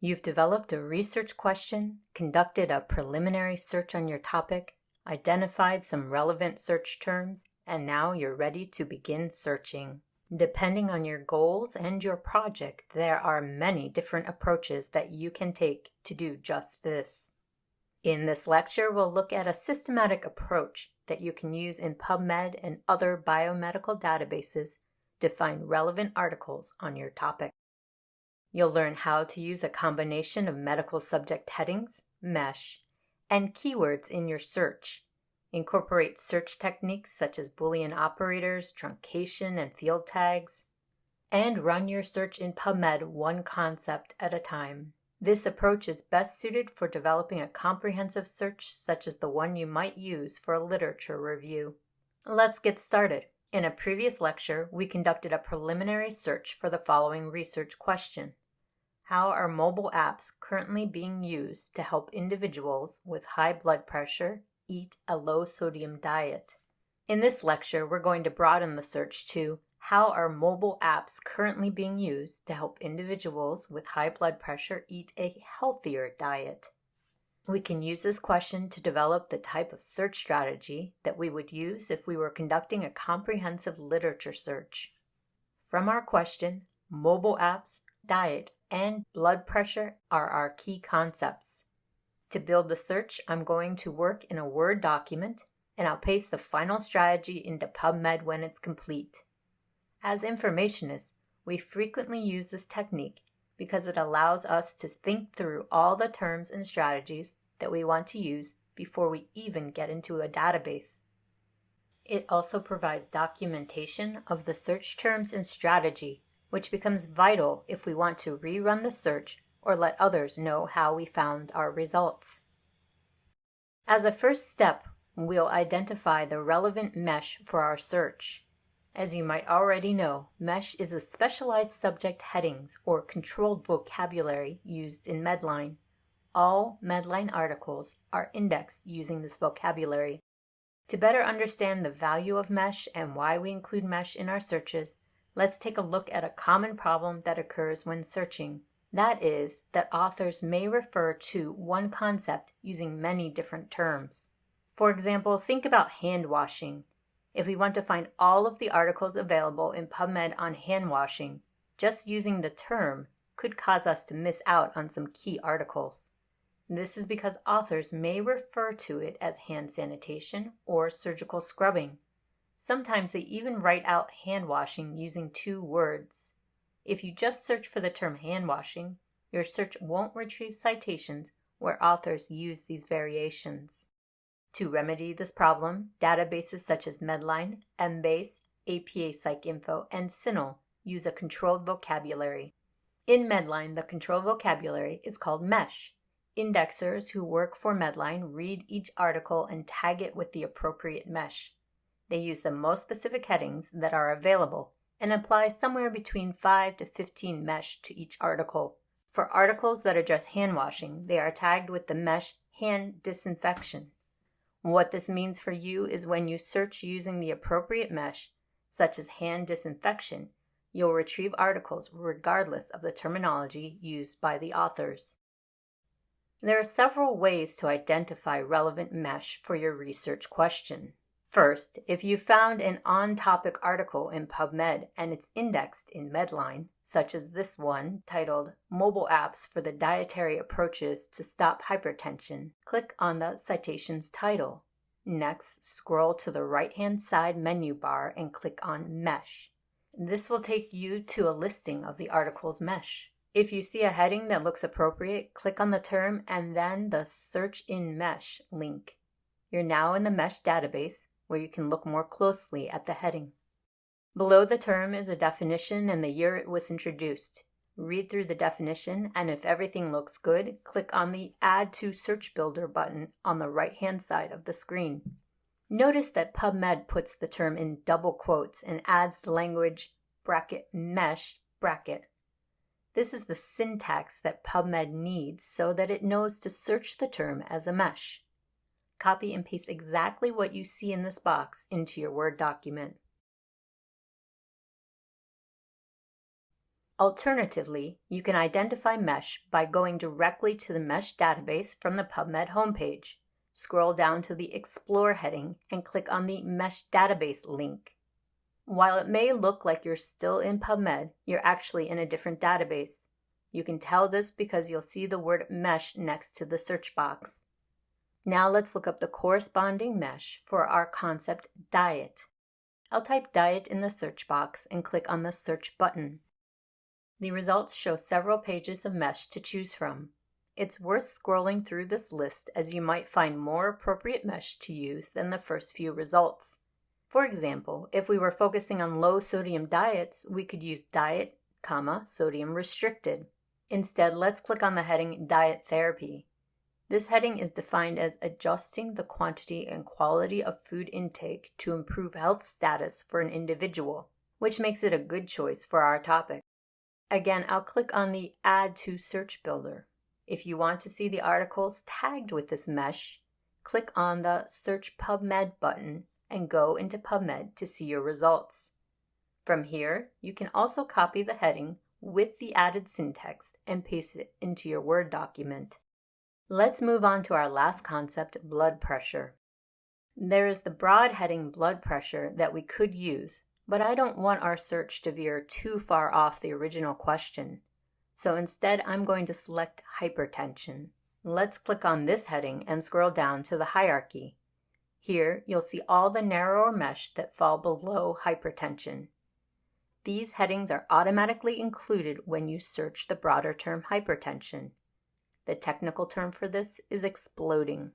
You've developed a research question, conducted a preliminary search on your topic, identified some relevant search terms, and now you're ready to begin searching. Depending on your goals and your project, there are many different approaches that you can take to do just this. In this lecture, we'll look at a systematic approach that you can use in PubMed and other biomedical databases to find relevant articles on your topic. You'll learn how to use a combination of medical subject headings, MESH, and keywords in your search. Incorporate search techniques such as Boolean operators, truncation, and field tags. And run your search in PubMed one concept at a time. This approach is best suited for developing a comprehensive search such as the one you might use for a literature review. Let's get started. In a previous lecture, we conducted a preliminary search for the following research question. How are mobile apps currently being used to help individuals with high blood pressure eat a low sodium diet? In this lecture, we're going to broaden the search to how are mobile apps currently being used to help individuals with high blood pressure eat a healthier diet? We can use this question to develop the type of search strategy that we would use if we were conducting a comprehensive literature search. From our question, mobile apps, diet, and blood pressure are our key concepts. To build the search, I'm going to work in a Word document and I'll paste the final strategy into PubMed when it's complete. As informationists, we frequently use this technique because it allows us to think through all the terms and strategies that we want to use before we even get into a database. It also provides documentation of the search terms and strategy, which becomes vital if we want to rerun the search or let others know how we found our results. As a first step, we'll identify the relevant mesh for our search. As you might already know, MESH is a specialized subject headings or controlled vocabulary used in Medline. All Medline articles are indexed using this vocabulary. To better understand the value of MESH and why we include MESH in our searches, let's take a look at a common problem that occurs when searching. That is, that authors may refer to one concept using many different terms. For example, think about hand washing. If we want to find all of the articles available in PubMed on hand washing, just using the term could cause us to miss out on some key articles. This is because authors may refer to it as hand sanitation or surgical scrubbing. Sometimes they even write out hand washing using two words. If you just search for the term hand washing, your search won't retrieve citations where authors use these variations. To remedy this problem, databases such as Medline, Embase, APA PsycInfo, and CINAHL use a controlled vocabulary. In Medline, the controlled vocabulary is called MESH. Indexers who work for Medline read each article and tag it with the appropriate mesh. They use the most specific headings that are available and apply somewhere between 5 to 15 mesh to each article. For articles that address hand washing, they are tagged with the mesh hand disinfection. What this means for you is when you search using the appropriate mesh, such as hand disinfection, you'll retrieve articles regardless of the terminology used by the authors. There are several ways to identify relevant mesh for your research question. First, if you found an on-topic article in PubMed and it's indexed in Medline, such as this one titled Mobile Apps for the Dietary Approaches to Stop Hypertension, click on the citation's title. Next, scroll to the right-hand side menu bar and click on Mesh. This will take you to a listing of the article's mesh. If you see a heading that looks appropriate, click on the term and then the Search in Mesh link. You're now in the Mesh database where you can look more closely at the heading. Below the term is a definition and the year it was introduced. Read through the definition, and if everything looks good, click on the Add to Search Builder button on the right-hand side of the screen. Notice that PubMed puts the term in double quotes and adds the language bracket mesh bracket. This is the syntax that PubMed needs so that it knows to search the term as a mesh copy and paste exactly what you see in this box into your Word document. Alternatively, you can identify mesh by going directly to the mesh database from the PubMed homepage. Scroll down to the Explore heading and click on the Mesh Database link. While it may look like you're still in PubMed, you're actually in a different database. You can tell this because you'll see the word mesh next to the search box. Now let's look up the corresponding mesh for our concept diet. I'll type diet in the search box and click on the search button. The results show several pages of mesh to choose from. It's worth scrolling through this list as you might find more appropriate mesh to use than the first few results. For example, if we were focusing on low sodium diets, we could use diet, comma, sodium restricted. Instead, let's click on the heading Diet Therapy. This heading is defined as adjusting the quantity and quality of food intake to improve health status for an individual, which makes it a good choice for our topic. Again, I'll click on the Add to Search Builder. If you want to see the articles tagged with this mesh, click on the Search PubMed button and go into PubMed to see your results. From here, you can also copy the heading with the added syntax and paste it into your Word document. Let's move on to our last concept, blood pressure. There is the broad heading blood pressure that we could use, but I don't want our search to veer too far off the original question. So instead, I'm going to select hypertension. Let's click on this heading and scroll down to the hierarchy. Here, you'll see all the narrower mesh that fall below hypertension. These headings are automatically included when you search the broader term hypertension. The technical term for this is exploding.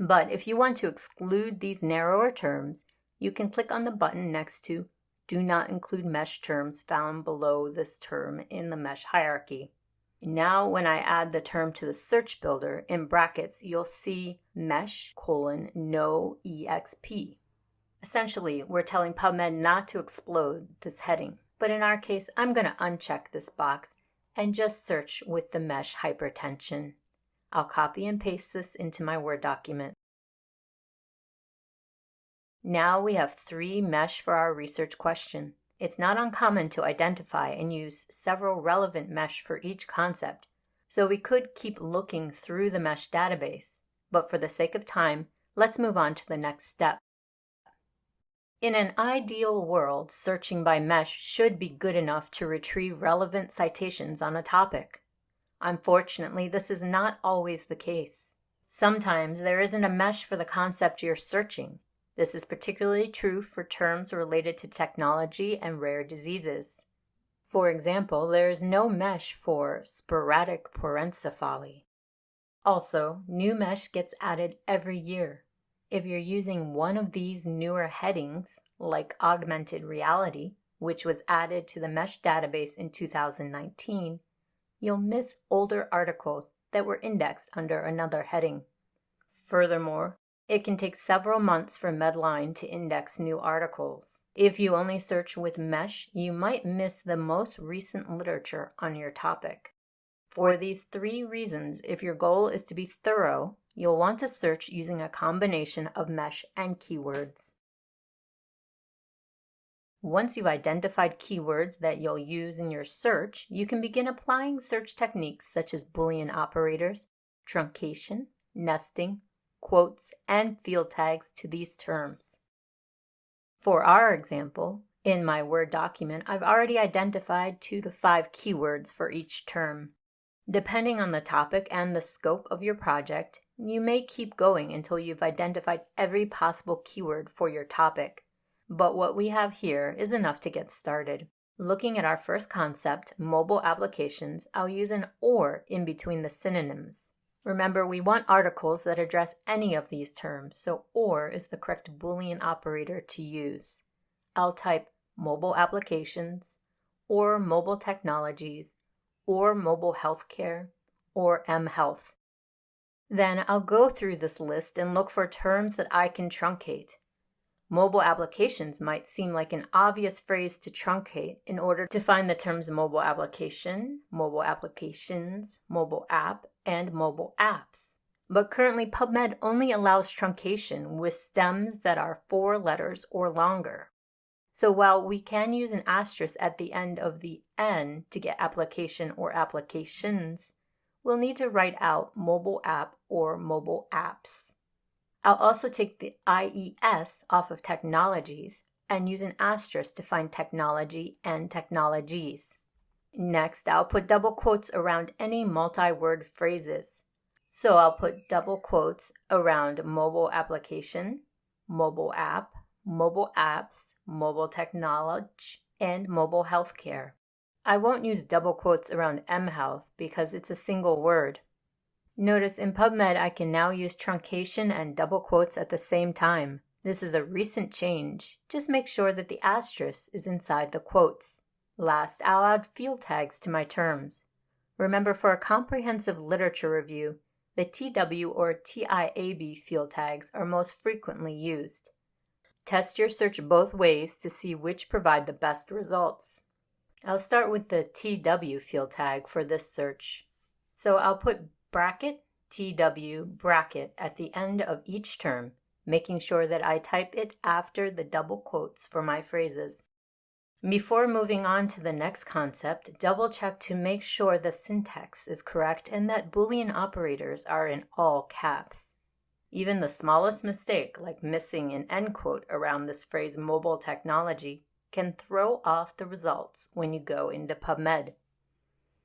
But if you want to exclude these narrower terms, you can click on the button next to Do not include mesh terms found below this term in the mesh hierarchy. Now when I add the term to the search builder, in brackets you'll see mesh colon no exp. Essentially, we're telling PubMed not to explode this heading, but in our case, I'm going to uncheck this box and just search with the mesh hypertension. I'll copy and paste this into my Word document. Now we have three mesh for our research question. It's not uncommon to identify and use several relevant mesh for each concept, so we could keep looking through the mesh database. But for the sake of time, let's move on to the next step. In an ideal world, searching by mesh should be good enough to retrieve relevant citations on a topic. Unfortunately, this is not always the case. Sometimes there isn't a mesh for the concept you're searching, this is particularly true for terms related to technology and rare diseases. For example, there is no mesh for sporadic porencephaly. Also, new mesh gets added every year. If you're using one of these newer headings, like augmented reality, which was added to the mesh database in 2019, you'll miss older articles that were indexed under another heading. Furthermore, it can take several months for Medline to index new articles. If you only search with Mesh, you might miss the most recent literature on your topic. For these three reasons, if your goal is to be thorough, you'll want to search using a combination of Mesh and keywords. Once you've identified keywords that you'll use in your search, you can begin applying search techniques such as Boolean operators, truncation, nesting, quotes, and field tags to these terms. For our example, in my Word document, I've already identified two to five keywords for each term. Depending on the topic and the scope of your project, you may keep going until you've identified every possible keyword for your topic. But what we have here is enough to get started. Looking at our first concept, mobile applications, I'll use an OR in between the synonyms. Remember, we want articles that address any of these terms, so OR is the correct Boolean operator to use. I'll type mobile applications, or mobile technologies, or mobile healthcare, or mHealth. Then I'll go through this list and look for terms that I can truncate. Mobile applications might seem like an obvious phrase to truncate in order to find the terms mobile application, mobile applications, mobile app, and mobile apps. But currently PubMed only allows truncation with stems that are four letters or longer. So while we can use an asterisk at the end of the N to get application or applications, we'll need to write out mobile app or mobile apps. I'll also take the IES off of technologies and use an asterisk to find technology and technologies. Next, I'll put double quotes around any multi-word phrases. So I'll put double quotes around mobile application, mobile app, mobile apps, mobile technology, and mobile healthcare. I won't use double quotes around mHealth because it's a single word. Notice in PubMed I can now use truncation and double quotes at the same time. This is a recent change. Just make sure that the asterisk is inside the quotes. Last, I'll add field tags to my terms. Remember, for a comprehensive literature review, the TW or TIAB field tags are most frequently used. Test your search both ways to see which provide the best results. I'll start with the TW field tag for this search. So I'll put bracket TW bracket at the end of each term, making sure that I type it after the double quotes for my phrases. Before moving on to the next concept, double check to make sure the syntax is correct and that Boolean operators are in all caps. Even the smallest mistake, like missing an end quote around this phrase mobile technology, can throw off the results when you go into PubMed.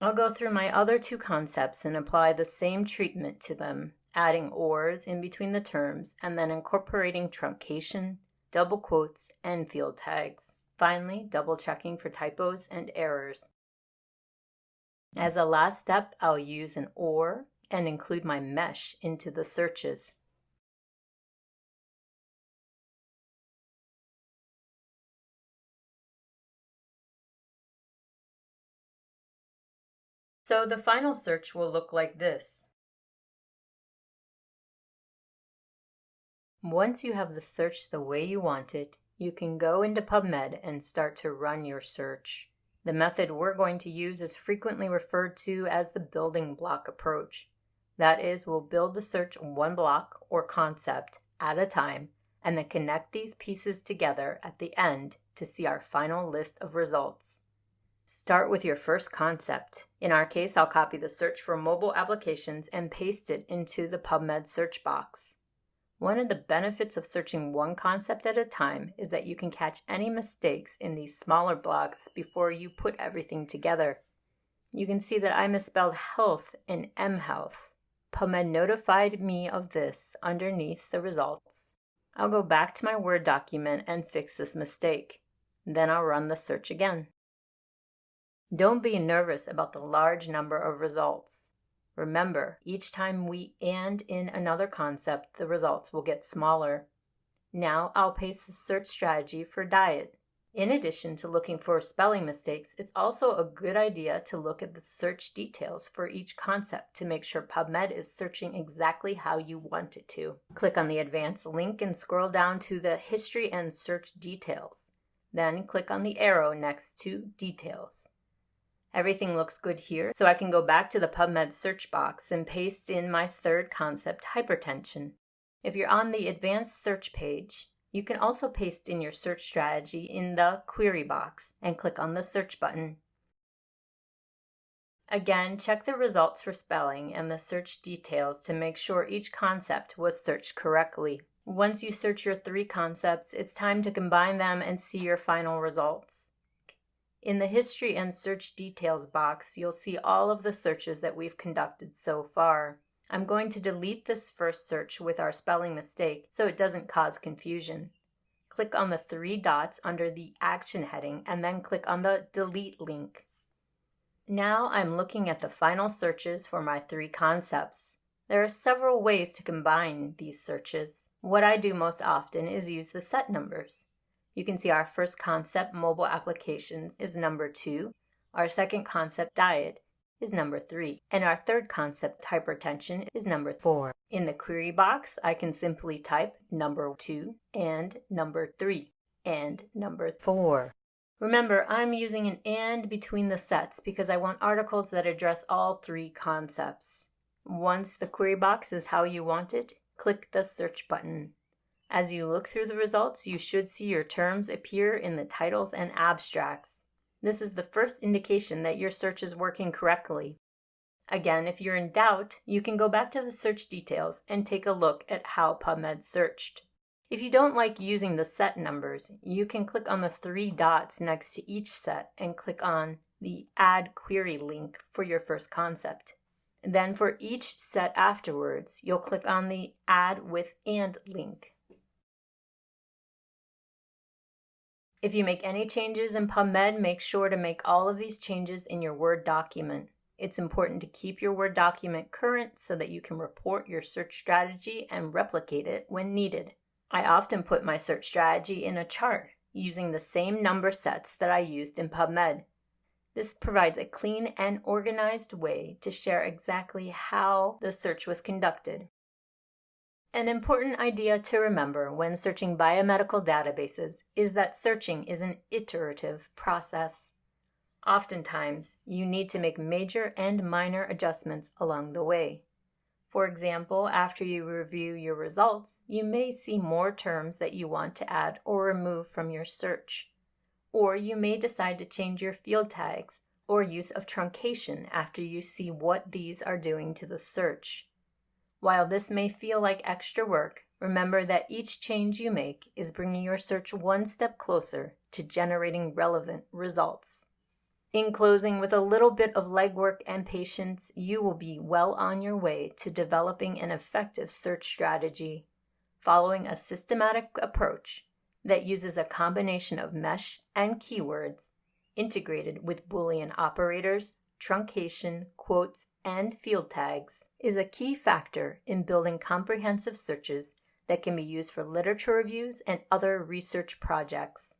I'll go through my other two concepts and apply the same treatment to them, adding ors in between the terms and then incorporating truncation, double quotes, and field tags. Finally, double checking for typos and errors. As a last step, I'll use an OR and include my mesh into the searches. So the final search will look like this. Once you have the search the way you want it, you can go into PubMed and start to run your search. The method we're going to use is frequently referred to as the building block approach. That is, we'll build the search one block or concept at a time and then connect these pieces together at the end to see our final list of results. Start with your first concept. In our case, I'll copy the search for mobile applications and paste it into the PubMed search box. One of the benefits of searching one concept at a time is that you can catch any mistakes in these smaller blocks before you put everything together. You can see that I misspelled health in mHealth. PubMed notified me of this underneath the results. I'll go back to my Word document and fix this mistake. Then I'll run the search again. Don't be nervous about the large number of results. Remember, each time we and in another concept, the results will get smaller. Now I'll paste the search strategy for diet. In addition to looking for spelling mistakes, it's also a good idea to look at the search details for each concept to make sure PubMed is searching exactly how you want it to. Click on the advanced link and scroll down to the history and search details. Then click on the arrow next to details. Everything looks good here, so I can go back to the PubMed search box and paste in my third concept, hypertension. If you're on the advanced search page, you can also paste in your search strategy in the query box and click on the search button. Again, check the results for spelling and the search details to make sure each concept was searched correctly. Once you search your three concepts, it's time to combine them and see your final results. In the History and Search Details box, you'll see all of the searches that we've conducted so far. I'm going to delete this first search with our spelling mistake so it doesn't cause confusion. Click on the three dots under the Action heading and then click on the Delete link. Now I'm looking at the final searches for my three concepts. There are several ways to combine these searches. What I do most often is use the set numbers. You can see our first concept, mobile applications, is number two. Our second concept, diet, is number three. And our third concept, hypertension, is number four. In the query box, I can simply type number two and number three and number four. Remember, I'm using an and between the sets because I want articles that address all three concepts. Once the query box is how you want it, click the search button. As you look through the results, you should see your terms appear in the titles and abstracts. This is the first indication that your search is working correctly. Again, if you're in doubt, you can go back to the search details and take a look at how PubMed searched. If you don't like using the set numbers, you can click on the three dots next to each set and click on the Add Query link for your first concept. Then for each set afterwards, you'll click on the Add with And link. If you make any changes in PubMed, make sure to make all of these changes in your Word document. It's important to keep your Word document current so that you can report your search strategy and replicate it when needed. I often put my search strategy in a chart using the same number sets that I used in PubMed. This provides a clean and organized way to share exactly how the search was conducted. An important idea to remember when searching biomedical databases is that searching is an iterative process. Oftentimes, you need to make major and minor adjustments along the way. For example, after you review your results, you may see more terms that you want to add or remove from your search. Or you may decide to change your field tags or use of truncation after you see what these are doing to the search. While this may feel like extra work, remember that each change you make is bringing your search one step closer to generating relevant results. In closing, with a little bit of legwork and patience, you will be well on your way to developing an effective search strategy, following a systematic approach that uses a combination of mesh and keywords integrated with Boolean operators, truncation, quotes, and field tags is a key factor in building comprehensive searches that can be used for literature reviews and other research projects.